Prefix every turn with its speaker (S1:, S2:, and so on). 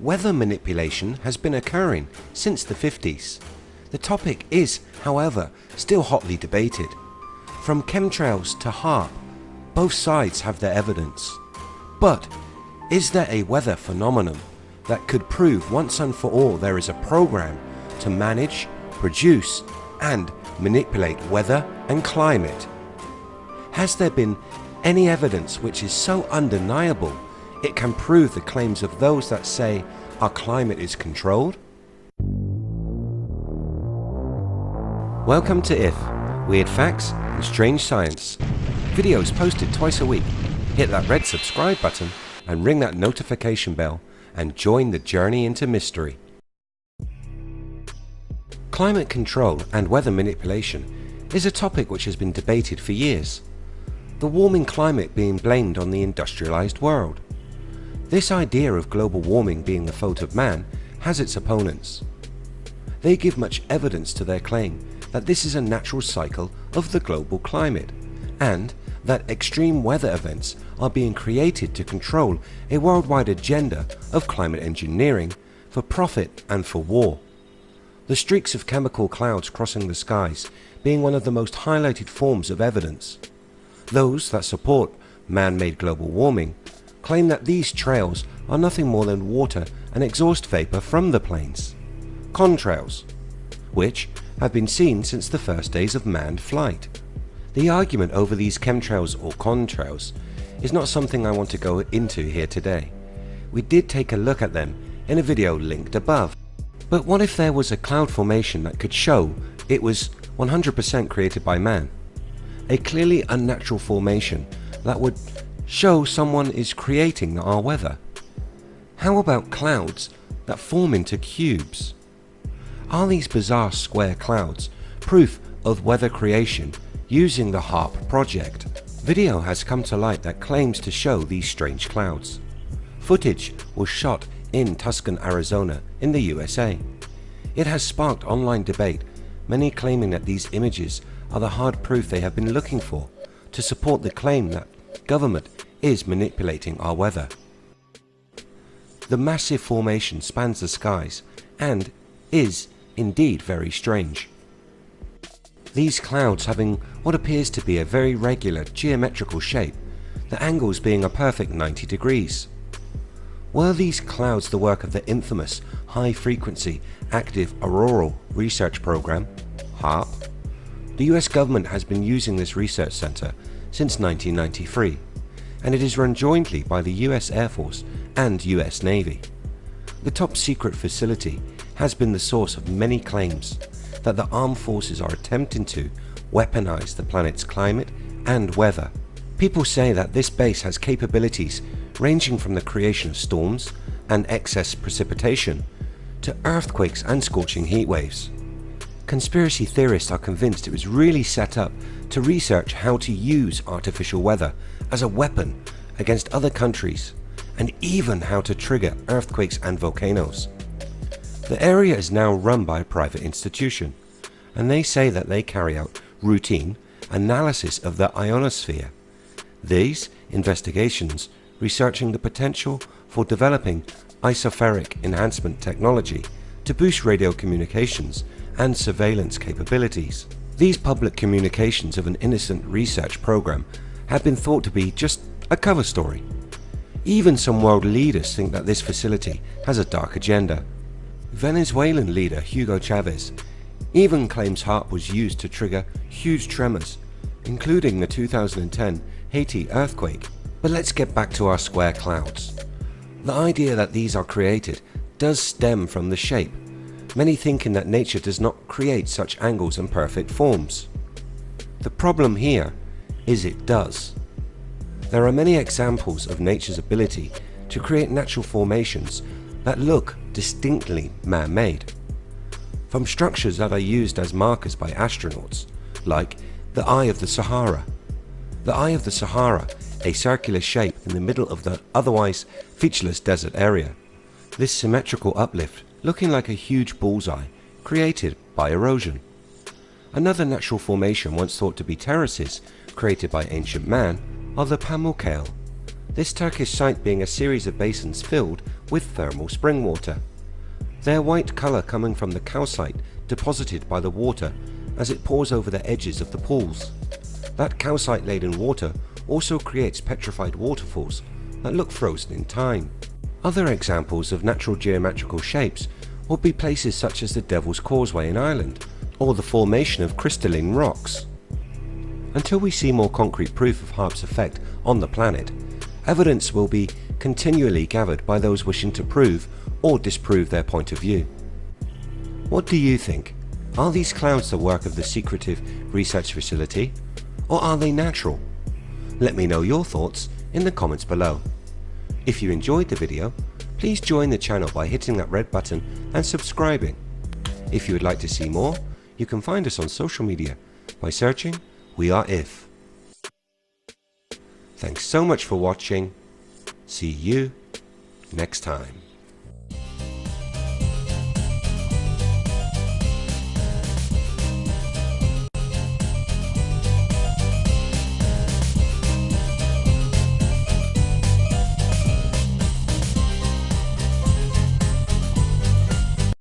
S1: weather manipulation has been occurring since the 50s. The topic is, however, still hotly debated. From chemtrails to HAARP, both sides have their evidence. But is there a weather phenomenon that could prove once and for all there is a program to manage, produce and manipulate weather and climate? Has there been any evidence which is so undeniable it can prove the claims of those that say our climate is controlled? Welcome to IF, Weird Facts and Strange Science. Videos posted twice a week. Hit that red subscribe button and ring that notification bell and join the journey into mystery. Climate control and weather manipulation is a topic which has been debated for years. The warming climate being blamed on the industrialized world. This idea of global warming being the fault of man has its opponents. They give much evidence to their claim that this is a natural cycle of the global climate and that extreme weather events are being created to control a worldwide agenda of climate engineering for profit and for war. The streaks of chemical clouds crossing the skies being one of the most highlighted forms of evidence. Those that support man-made global warming claim that these trails are nothing more than water and exhaust vapour from the planes. Contrails, which have been seen since the first days of manned flight. The argument over these chemtrails or contrails is not something I want to go into here today. We did take a look at them in a video linked above. But what if there was a cloud formation that could show it was 100% created by man? A clearly unnatural formation that would show someone is creating our weather. How about clouds that form into cubes? Are these bizarre square clouds proof of weather creation using the HAARP project? Video has come to light that claims to show these strange clouds. Footage was shot in Tucson, Arizona in the USA. It has sparked online debate, many claiming that these images are the hard proof they have been looking for to support the claim that government is manipulating our weather. The massive formation spans the skies and is indeed very strange. These clouds having what appears to be a very regular geometrical shape, the angles being a perfect 90 degrees. Were these clouds the work of the infamous High Frequency Active Auroral Research Program, HAARP? The US government has been using this research center since 1993 and it is run jointly by the US Air Force and US Navy. The top secret facility has been the source of many claims that the armed forces are attempting to weaponize the planet's climate and weather. People say that this base has capabilities ranging from the creation of storms and excess precipitation to earthquakes and scorching heat waves. Conspiracy theorists are convinced it was really set up to research how to use artificial weather as a weapon against other countries and even how to trigger earthquakes and volcanoes. The area is now run by a private institution and they say that they carry out routine analysis of the ionosphere. These investigations researching the potential for developing ionospheric enhancement technology to boost radio communications and surveillance capabilities. These public communications of an innocent research program have been thought to be just a cover story. Even some world leaders think that this facility has a dark agenda Venezuelan leader Hugo Chavez even claims HAARP was used to trigger huge tremors, including the 2010 Haiti earthquake. But let's get back to our square clouds. The idea that these are created does stem from the shape, many thinking that nature does not create such angles and perfect forms. The problem here is it does. There are many examples of nature's ability to create natural formations that look distinctly man-made. From structures that are used as markers by astronauts, like the Eye of the Sahara. The Eye of the Sahara, a circular shape in the middle of the otherwise featureless desert area. This symmetrical uplift looking like a huge bullseye created by erosion. Another natural formation once thought to be terraces created by ancient man are the Pamukkale. this Turkish site being a series of basins filled with thermal spring water. Their white colour coming from the calcite deposited by the water as it pours over the edges of the pools. That calcite laden water also creates petrified waterfalls that look frozen in time. Other examples of natural geometrical shapes would be places such as the Devil's Causeway in Ireland or the formation of crystalline rocks. Until we see more concrete proof of HAARP's effect on the planet, evidence will be continually gathered by those wishing to prove or disprove their point of view. What do you think? Are these clouds the work of the secretive research facility or are they natural? Let me know your thoughts in the comments below. If you enjoyed the video, please join the channel by hitting that red button and subscribing. If you would like to see more, you can find us on social media by searching We Are If. Thanks so much for watching. See you next time.